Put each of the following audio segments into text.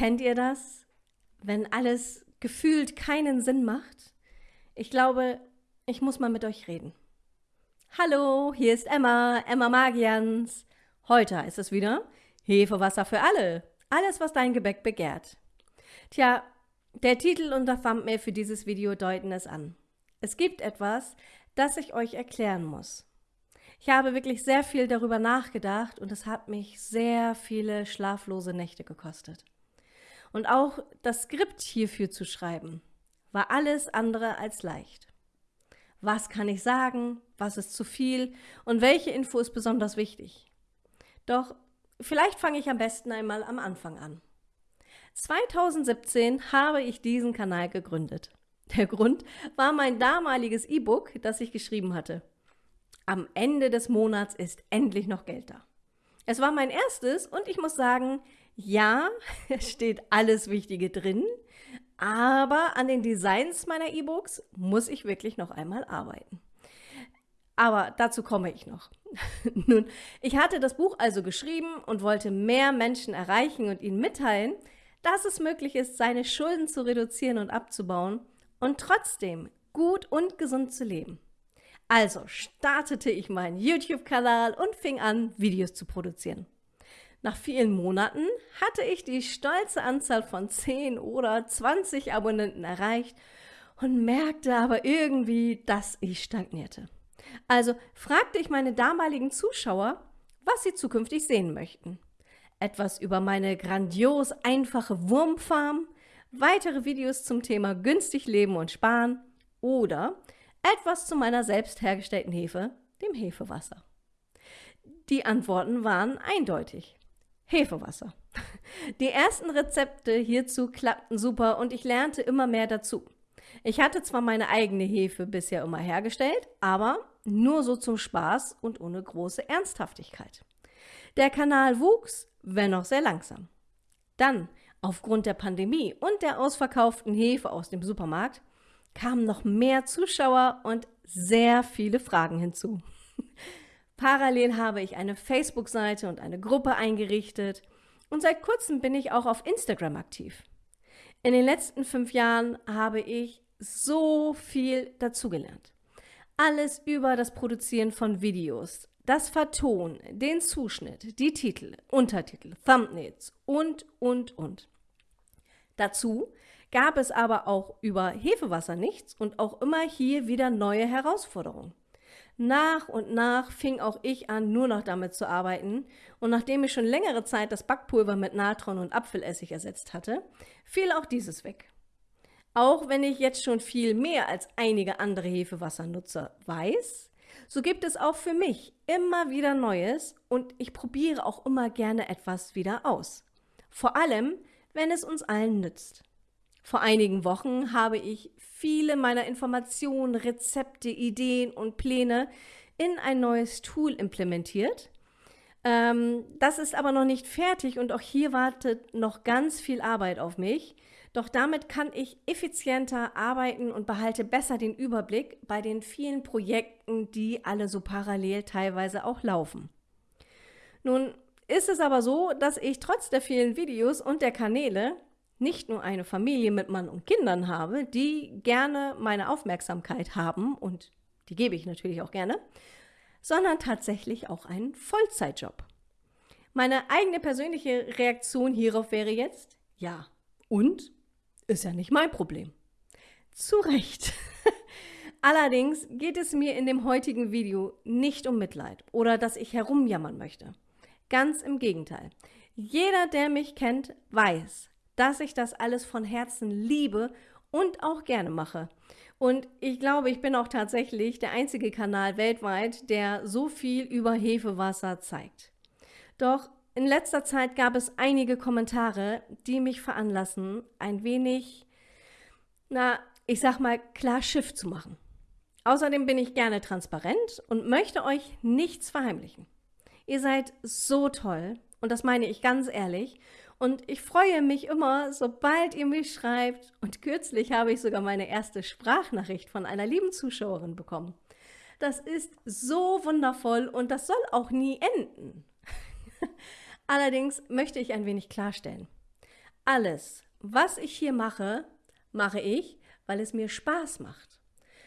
Kennt ihr das? Wenn alles gefühlt keinen Sinn macht? Ich glaube, ich muss mal mit euch reden. Hallo, hier ist Emma, Emma Magians. Heute ist es wieder Hefewasser für alle. Alles, was dein Gebäck begehrt. Tja, der Titel und der Thumbnail für dieses Video deuten es an. Es gibt etwas, das ich euch erklären muss. Ich habe wirklich sehr viel darüber nachgedacht und es hat mich sehr viele schlaflose Nächte gekostet. Und auch das Skript hierfür zu schreiben, war alles andere als leicht. Was kann ich sagen? Was ist zu viel? Und welche Info ist besonders wichtig? Doch vielleicht fange ich am besten einmal am Anfang an. 2017 habe ich diesen Kanal gegründet. Der Grund war mein damaliges E-Book, das ich geschrieben hatte. Am Ende des Monats ist endlich noch Geld da. Es war mein erstes und ich muss sagen, ja, es steht alles Wichtige drin, aber an den Designs meiner E-Books muss ich wirklich noch einmal arbeiten. Aber dazu komme ich noch. Nun, ich hatte das Buch also geschrieben und wollte mehr Menschen erreichen und ihnen mitteilen, dass es möglich ist, seine Schulden zu reduzieren und abzubauen und trotzdem gut und gesund zu leben. Also startete ich meinen YouTube-Kanal und fing an, Videos zu produzieren. Nach vielen Monaten hatte ich die stolze Anzahl von 10 oder 20 Abonnenten erreicht und merkte aber irgendwie, dass ich stagnierte. Also fragte ich meine damaligen Zuschauer, was sie zukünftig sehen möchten. Etwas über meine grandios einfache Wurmfarm, weitere Videos zum Thema günstig leben und sparen oder etwas zu meiner selbst hergestellten Hefe, dem Hefewasser. Die Antworten waren eindeutig. Hefewasser. Die ersten Rezepte hierzu klappten super und ich lernte immer mehr dazu. Ich hatte zwar meine eigene Hefe bisher immer hergestellt, aber nur so zum Spaß und ohne große Ernsthaftigkeit. Der Kanal wuchs, wenn auch sehr langsam. Dann, aufgrund der Pandemie und der ausverkauften Hefe aus dem Supermarkt, kamen noch mehr Zuschauer und sehr viele Fragen hinzu. Parallel habe ich eine Facebook-Seite und eine Gruppe eingerichtet und seit kurzem bin ich auch auf Instagram aktiv. In den letzten fünf Jahren habe ich so viel dazugelernt. Alles über das Produzieren von Videos, das Vertonen, den Zuschnitt, die Titel, Untertitel, Thumbnails und, und, und. Dazu gab es aber auch über Hefewasser nichts und auch immer hier wieder neue Herausforderungen. Nach und nach fing auch ich an, nur noch damit zu arbeiten. Und nachdem ich schon längere Zeit das Backpulver mit Natron und Apfelessig ersetzt hatte, fiel auch dieses weg. Auch wenn ich jetzt schon viel mehr als einige andere Hefewassernutzer weiß, so gibt es auch für mich immer wieder Neues und ich probiere auch immer gerne etwas wieder aus. Vor allem, wenn es uns allen nützt. Vor einigen Wochen habe ich viele meiner Informationen, Rezepte, Ideen und Pläne in ein neues Tool implementiert. Ähm, das ist aber noch nicht fertig und auch hier wartet noch ganz viel Arbeit auf mich. Doch damit kann ich effizienter arbeiten und behalte besser den Überblick bei den vielen Projekten, die alle so parallel teilweise auch laufen. Nun ist es aber so, dass ich trotz der vielen Videos und der Kanäle nicht nur eine Familie mit Mann und Kindern habe, die gerne meine Aufmerksamkeit haben und die gebe ich natürlich auch gerne, sondern tatsächlich auch einen Vollzeitjob. Meine eigene persönliche Reaktion hierauf wäre jetzt, ja, und? Ist ja nicht mein Problem. Zu Recht. Allerdings geht es mir in dem heutigen Video nicht um Mitleid oder dass ich herumjammern möchte. Ganz im Gegenteil. Jeder, der mich kennt, weiß, dass ich das alles von Herzen liebe und auch gerne mache. Und ich glaube, ich bin auch tatsächlich der einzige Kanal weltweit, der so viel über Hefewasser zeigt. Doch in letzter Zeit gab es einige Kommentare, die mich veranlassen, ein wenig, na, ich sag mal, klar Schiff zu machen. Außerdem bin ich gerne transparent und möchte euch nichts verheimlichen. Ihr seid so toll, und das meine ich ganz ehrlich, und ich freue mich immer, sobald ihr mich schreibt. Und kürzlich habe ich sogar meine erste Sprachnachricht von einer lieben Zuschauerin bekommen. Das ist so wundervoll und das soll auch nie enden. Allerdings möchte ich ein wenig klarstellen. alles, was ich hier mache, mache ich, weil es mir Spaß macht.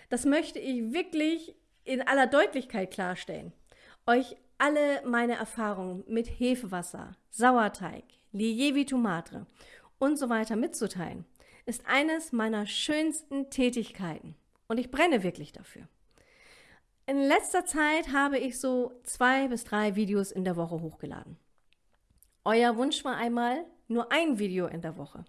Das möchte ich wirklich in aller Deutlichkeit klarstellen. Euch alle meine Erfahrungen mit Hefewasser, Sauerteig, Lievi Tomate und so weiter mitzuteilen, ist eines meiner schönsten Tätigkeiten und ich brenne wirklich dafür. In letzter Zeit habe ich so zwei bis drei Videos in der Woche hochgeladen. Euer Wunsch war einmal nur ein Video in der Woche.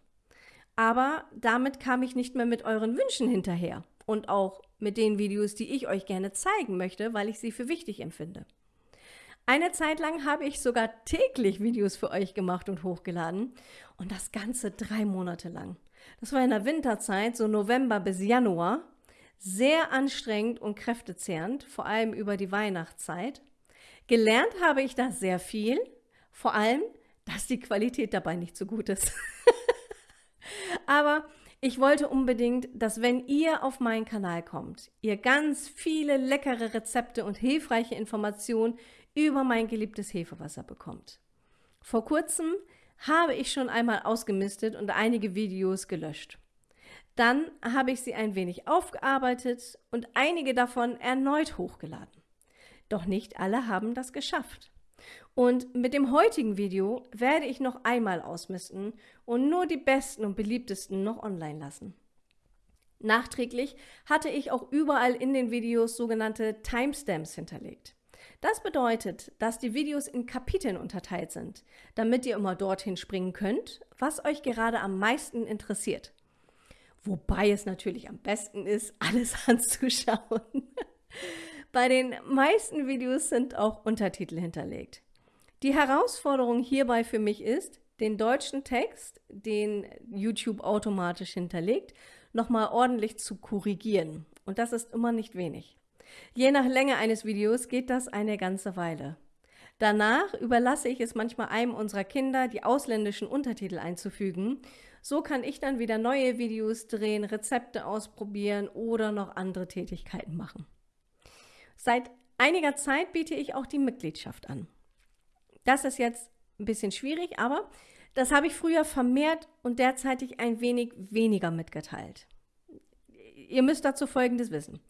Aber damit kam ich nicht mehr mit euren Wünschen hinterher und auch mit den Videos, die ich euch gerne zeigen möchte, weil ich sie für wichtig empfinde. Eine Zeit lang habe ich sogar täglich Videos für euch gemacht und hochgeladen und das Ganze drei Monate lang. Das war in der Winterzeit, so November bis Januar, sehr anstrengend und kräftezehrend, vor allem über die Weihnachtszeit. Gelernt habe ich da sehr viel, vor allem, dass die Qualität dabei nicht so gut ist. Aber ich wollte unbedingt, dass wenn ihr auf meinen Kanal kommt, ihr ganz viele leckere Rezepte und hilfreiche Informationen über mein geliebtes Hefewasser bekommt. Vor kurzem habe ich schon einmal ausgemistet und einige Videos gelöscht. Dann habe ich sie ein wenig aufgearbeitet und einige davon erneut hochgeladen. Doch nicht alle haben das geschafft. Und mit dem heutigen Video werde ich noch einmal ausmisten und nur die besten und beliebtesten noch online lassen. Nachträglich hatte ich auch überall in den Videos sogenannte Timestamps hinterlegt. Das bedeutet, dass die Videos in Kapiteln unterteilt sind, damit ihr immer dorthin springen könnt, was euch gerade am meisten interessiert. Wobei es natürlich am besten ist, alles anzuschauen. Bei den meisten Videos sind auch Untertitel hinterlegt. Die Herausforderung hierbei für mich ist, den deutschen Text, den YouTube automatisch hinterlegt, nochmal ordentlich zu korrigieren. Und das ist immer nicht wenig. Je nach Länge eines Videos geht das eine ganze Weile. Danach überlasse ich es manchmal einem unserer Kinder, die ausländischen Untertitel einzufügen. So kann ich dann wieder neue Videos drehen, Rezepte ausprobieren oder noch andere Tätigkeiten machen. Seit einiger Zeit biete ich auch die Mitgliedschaft an. Das ist jetzt ein bisschen schwierig, aber das habe ich früher vermehrt und derzeitig ein wenig weniger mitgeteilt. Ihr müsst dazu Folgendes wissen.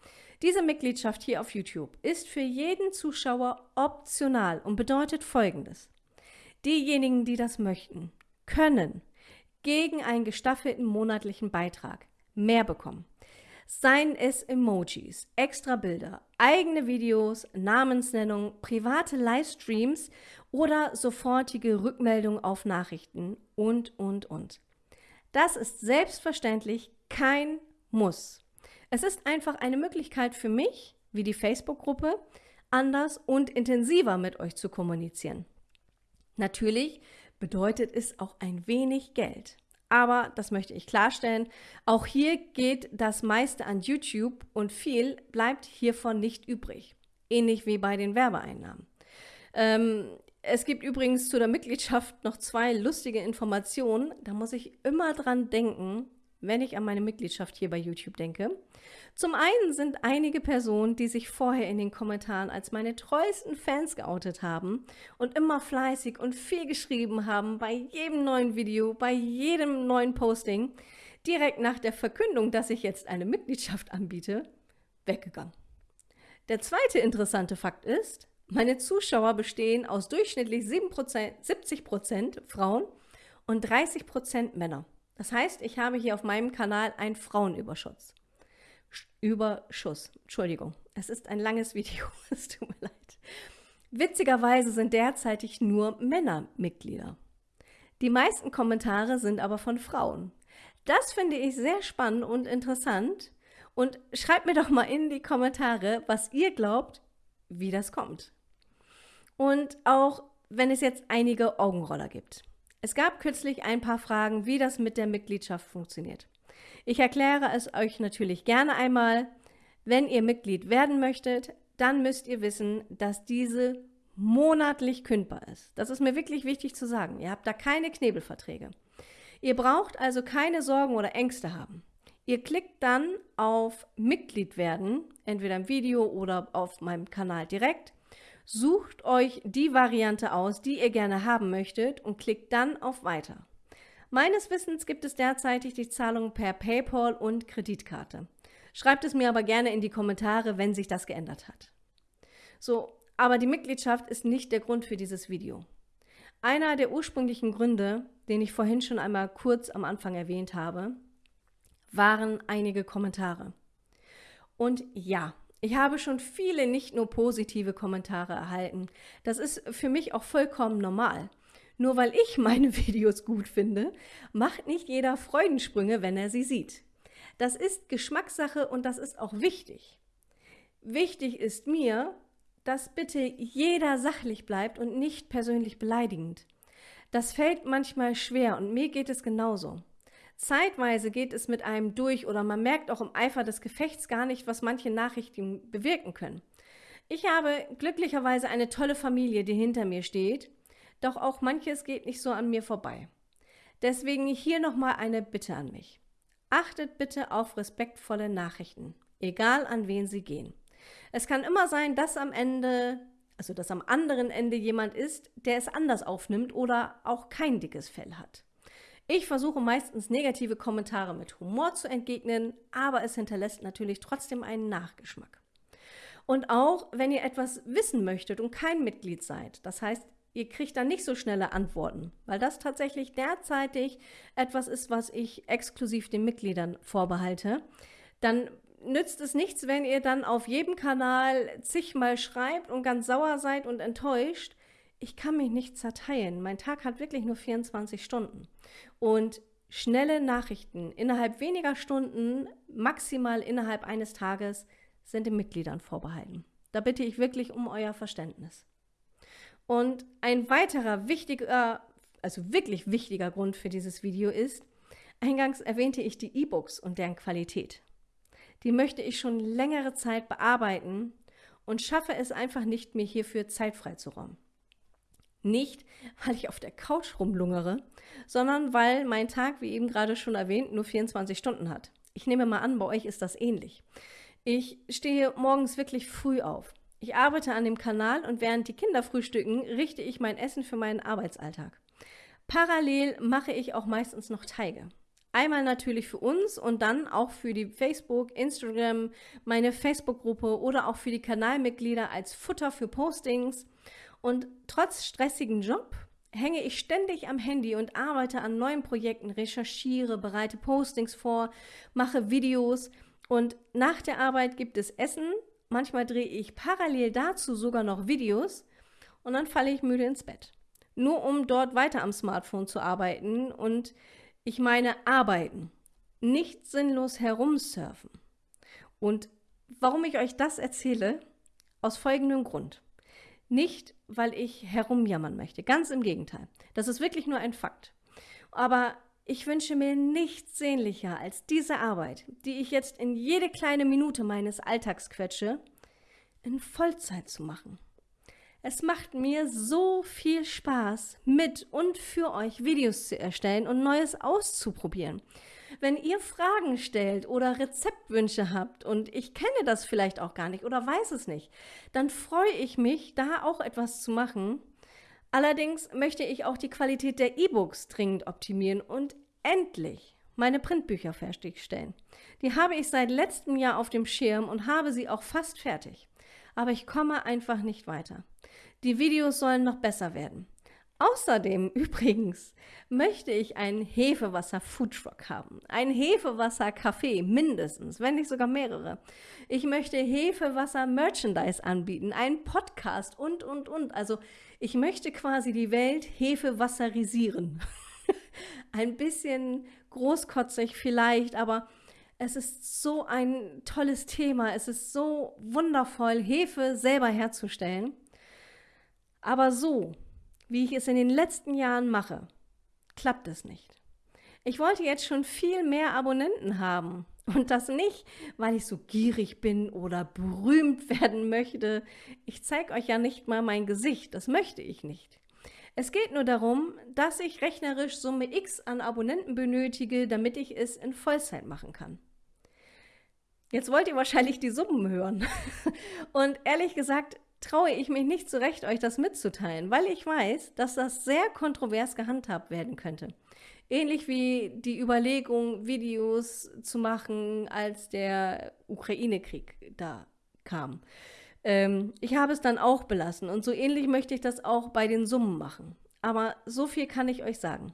Diese Mitgliedschaft hier auf YouTube ist für jeden Zuschauer optional und bedeutet Folgendes. Diejenigen, die das möchten, können gegen einen gestaffelten monatlichen Beitrag mehr bekommen. Seien es Emojis, extra Bilder, eigene Videos, Namensnennung, private Livestreams oder sofortige Rückmeldung auf Nachrichten und, und, und. Das ist selbstverständlich kein Muss. Es ist einfach eine Möglichkeit für mich, wie die Facebook-Gruppe, anders und intensiver mit euch zu kommunizieren. Natürlich bedeutet es auch ein wenig Geld. Aber, das möchte ich klarstellen, auch hier geht das meiste an YouTube und viel bleibt hiervon nicht übrig. Ähnlich wie bei den Werbeeinnahmen. Ähm, es gibt übrigens zu der Mitgliedschaft noch zwei lustige Informationen. Da muss ich immer dran denken, wenn ich an meine Mitgliedschaft hier bei YouTube denke. Zum einen sind einige Personen, die sich vorher in den Kommentaren als meine treuesten Fans geoutet haben und immer fleißig und viel geschrieben haben bei jedem neuen Video, bei jedem neuen Posting, direkt nach der Verkündung, dass ich jetzt eine Mitgliedschaft anbiete, weggegangen. Der zweite interessante Fakt ist, meine Zuschauer bestehen aus durchschnittlich 7%, 70% Frauen und 30% Männer. Das heißt, ich habe hier auf meinem Kanal einen Frauenüberschuss. Überschuss. Entschuldigung, es ist ein langes Video, es tut mir leid. Witzigerweise sind derzeitig nur Männer Mitglieder. Die meisten Kommentare sind aber von Frauen. Das finde ich sehr spannend und interessant. Und schreibt mir doch mal in die Kommentare, was ihr glaubt, wie das kommt. Und auch wenn es jetzt einige Augenroller gibt. Es gab kürzlich ein paar Fragen, wie das mit der Mitgliedschaft funktioniert. Ich erkläre es euch natürlich gerne einmal. Wenn ihr Mitglied werden möchtet, dann müsst ihr wissen, dass diese monatlich kündbar ist. Das ist mir wirklich wichtig zu sagen. Ihr habt da keine Knebelverträge. Ihr braucht also keine Sorgen oder Ängste haben. Ihr klickt dann auf Mitglied werden, entweder im Video oder auf meinem Kanal direkt, sucht euch die Variante aus, die ihr gerne haben möchtet und klickt dann auf Weiter. Meines Wissens gibt es derzeitig die Zahlung per PayPal und Kreditkarte. Schreibt es mir aber gerne in die Kommentare, wenn sich das geändert hat. So, aber die Mitgliedschaft ist nicht der Grund für dieses Video. Einer der ursprünglichen Gründe, den ich vorhin schon einmal kurz am Anfang erwähnt habe, waren einige Kommentare. Und ja, ich habe schon viele nicht nur positive Kommentare erhalten. Das ist für mich auch vollkommen normal. Nur weil ich meine Videos gut finde, macht nicht jeder Freudensprünge, wenn er sie sieht. Das ist Geschmackssache und das ist auch wichtig. Wichtig ist mir, dass bitte jeder sachlich bleibt und nicht persönlich beleidigend. Das fällt manchmal schwer und mir geht es genauso. Zeitweise geht es mit einem durch oder man merkt auch im Eifer des Gefechts gar nicht, was manche Nachrichten bewirken können. Ich habe glücklicherweise eine tolle Familie, die hinter mir steht, doch auch manches geht nicht so an mir vorbei. Deswegen hier nochmal eine Bitte an mich. Achtet bitte auf respektvolle Nachrichten, egal an wen sie gehen. Es kann immer sein, dass am Ende, also dass am anderen Ende jemand ist, der es anders aufnimmt oder auch kein dickes Fell hat. Ich versuche meistens negative Kommentare mit Humor zu entgegnen, aber es hinterlässt natürlich trotzdem einen Nachgeschmack. Und auch, wenn ihr etwas wissen möchtet und kein Mitglied seid, das heißt, ihr kriegt dann nicht so schnelle Antworten, weil das tatsächlich derzeitig etwas ist, was ich exklusiv den Mitgliedern vorbehalte, dann nützt es nichts, wenn ihr dann auf jedem Kanal zigmal schreibt und ganz sauer seid und enttäuscht, ich kann mich nicht zerteilen. Mein Tag hat wirklich nur 24 Stunden. Und schnelle Nachrichten innerhalb weniger Stunden, maximal innerhalb eines Tages, sind den Mitgliedern vorbehalten. Da bitte ich wirklich um euer Verständnis. Und ein weiterer wichtiger, also wirklich wichtiger Grund für dieses Video ist, eingangs erwähnte ich die E-Books und deren Qualität. Die möchte ich schon längere Zeit bearbeiten und schaffe es einfach nicht, mir hierfür Zeit freizuräumen. Nicht, weil ich auf der Couch rumlungere, sondern weil mein Tag, wie eben gerade schon erwähnt, nur 24 Stunden hat. Ich nehme mal an, bei euch ist das ähnlich. Ich stehe morgens wirklich früh auf. Ich arbeite an dem Kanal und während die Kinder frühstücken, richte ich mein Essen für meinen Arbeitsalltag. Parallel mache ich auch meistens noch Teige. Einmal natürlich für uns und dann auch für die Facebook, Instagram, meine Facebook-Gruppe oder auch für die Kanalmitglieder als Futter für Postings. Und trotz stressigen Job hänge ich ständig am Handy und arbeite an neuen Projekten, recherchiere, bereite Postings vor, mache Videos und nach der Arbeit gibt es Essen. Manchmal drehe ich parallel dazu sogar noch Videos und dann falle ich müde ins Bett. Nur um dort weiter am Smartphone zu arbeiten und ich meine arbeiten, nicht sinnlos herumsurfen. Und warum ich euch das erzähle? Aus folgendem Grund. Nicht, weil ich herumjammern möchte. Ganz im Gegenteil. Das ist wirklich nur ein Fakt. Aber ich wünsche mir nichts sehnlicher als diese Arbeit, die ich jetzt in jede kleine Minute meines Alltags quetsche, in Vollzeit zu machen. Es macht mir so viel Spaß, mit und für euch Videos zu erstellen und Neues auszuprobieren. Wenn ihr Fragen stellt oder Rezeptwünsche habt und ich kenne das vielleicht auch gar nicht oder weiß es nicht, dann freue ich mich, da auch etwas zu machen. Allerdings möchte ich auch die Qualität der E-Books dringend optimieren und endlich meine Printbücher fertigstellen. Die habe ich seit letztem Jahr auf dem Schirm und habe sie auch fast fertig. Aber ich komme einfach nicht weiter. Die Videos sollen noch besser werden. Außerdem übrigens möchte ich einen Hefewasser-Foodtruck haben. Ein Hefewasser-Café mindestens, wenn nicht sogar mehrere. Ich möchte Hefewasser-Merchandise anbieten, einen Podcast und, und, und. Also ich möchte quasi die Welt Hefewasserisieren. ein bisschen großkotzig vielleicht, aber es ist so ein tolles Thema. Es ist so wundervoll, Hefe selber herzustellen. Aber so, wie ich es in den letzten Jahren mache, klappt es nicht. Ich wollte jetzt schon viel mehr Abonnenten haben. Und das nicht, weil ich so gierig bin oder berühmt werden möchte. Ich zeige euch ja nicht mal mein Gesicht, das möchte ich nicht. Es geht nur darum, dass ich rechnerisch Summe X an Abonnenten benötige, damit ich es in Vollzeit machen kann. Jetzt wollt ihr wahrscheinlich die Summen hören. Und ehrlich gesagt, traue ich mich nicht zurecht, euch das mitzuteilen, weil ich weiß, dass das sehr kontrovers gehandhabt werden könnte. Ähnlich wie die Überlegung, Videos zu machen, als der Ukraine-Krieg da kam. Ähm, ich habe es dann auch belassen und so ähnlich möchte ich das auch bei den Summen machen. Aber so viel kann ich euch sagen.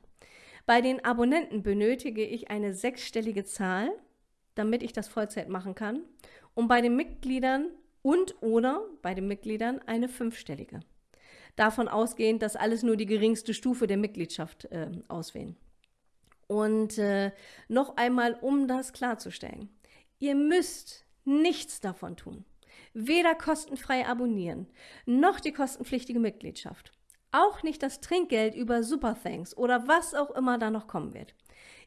Bei den Abonnenten benötige ich eine sechsstellige Zahl, damit ich das Vollzeit machen kann. Und bei den Mitgliedern und oder bei den Mitgliedern eine fünfstellige. Davon ausgehend, dass alles nur die geringste Stufe der Mitgliedschaft äh, auswählen. Und äh, noch einmal, um das klarzustellen. Ihr müsst nichts davon tun. Weder kostenfrei abonnieren, noch die kostenpflichtige Mitgliedschaft. Auch nicht das Trinkgeld über Superthanks oder was auch immer da noch kommen wird.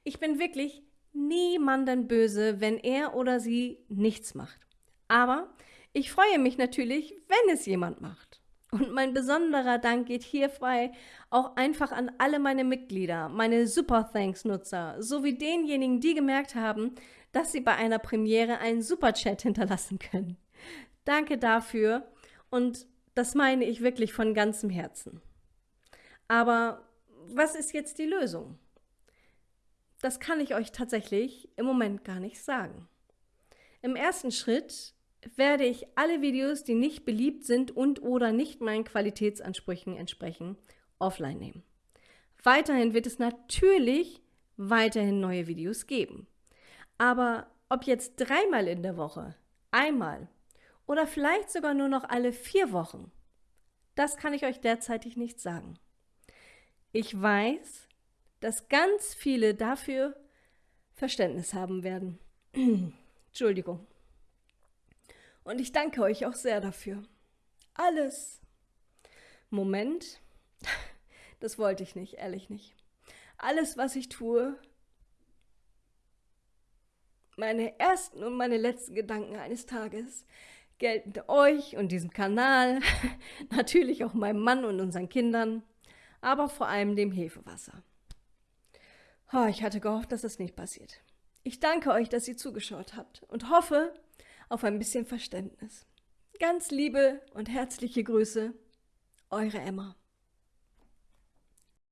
Ich bin wirklich niemanden böse, wenn er oder sie nichts macht. Aber ich freue mich natürlich, wenn es jemand macht. Und mein besonderer Dank geht hierbei auch einfach an alle meine Mitglieder, meine Super Thanks-Nutzer, sowie denjenigen, die gemerkt haben, dass sie bei einer Premiere einen Superchat hinterlassen können. Danke dafür und das meine ich wirklich von ganzem Herzen. Aber was ist jetzt die Lösung? Das kann ich euch tatsächlich im Moment gar nicht sagen. Im ersten Schritt werde ich alle Videos, die nicht beliebt sind und oder nicht meinen Qualitätsansprüchen entsprechen, offline nehmen. Weiterhin wird es natürlich weiterhin neue Videos geben. Aber ob jetzt dreimal in der Woche, einmal oder vielleicht sogar nur noch alle vier Wochen, das kann ich euch derzeitig nicht sagen. Ich weiß, dass ganz viele dafür Verständnis haben werden. Entschuldigung. Und ich danke euch auch sehr dafür. Alles. Moment. Das wollte ich nicht, ehrlich nicht. Alles, was ich tue, meine ersten und meine letzten Gedanken eines Tages gelten euch und diesem Kanal, natürlich auch meinem Mann und unseren Kindern, aber vor allem dem Hefewasser. Oh, ich hatte gehofft, dass das nicht passiert. Ich danke euch, dass ihr zugeschaut habt und hoffe, auf ein bisschen Verständnis. Ganz liebe und herzliche Grüße, eure Emma.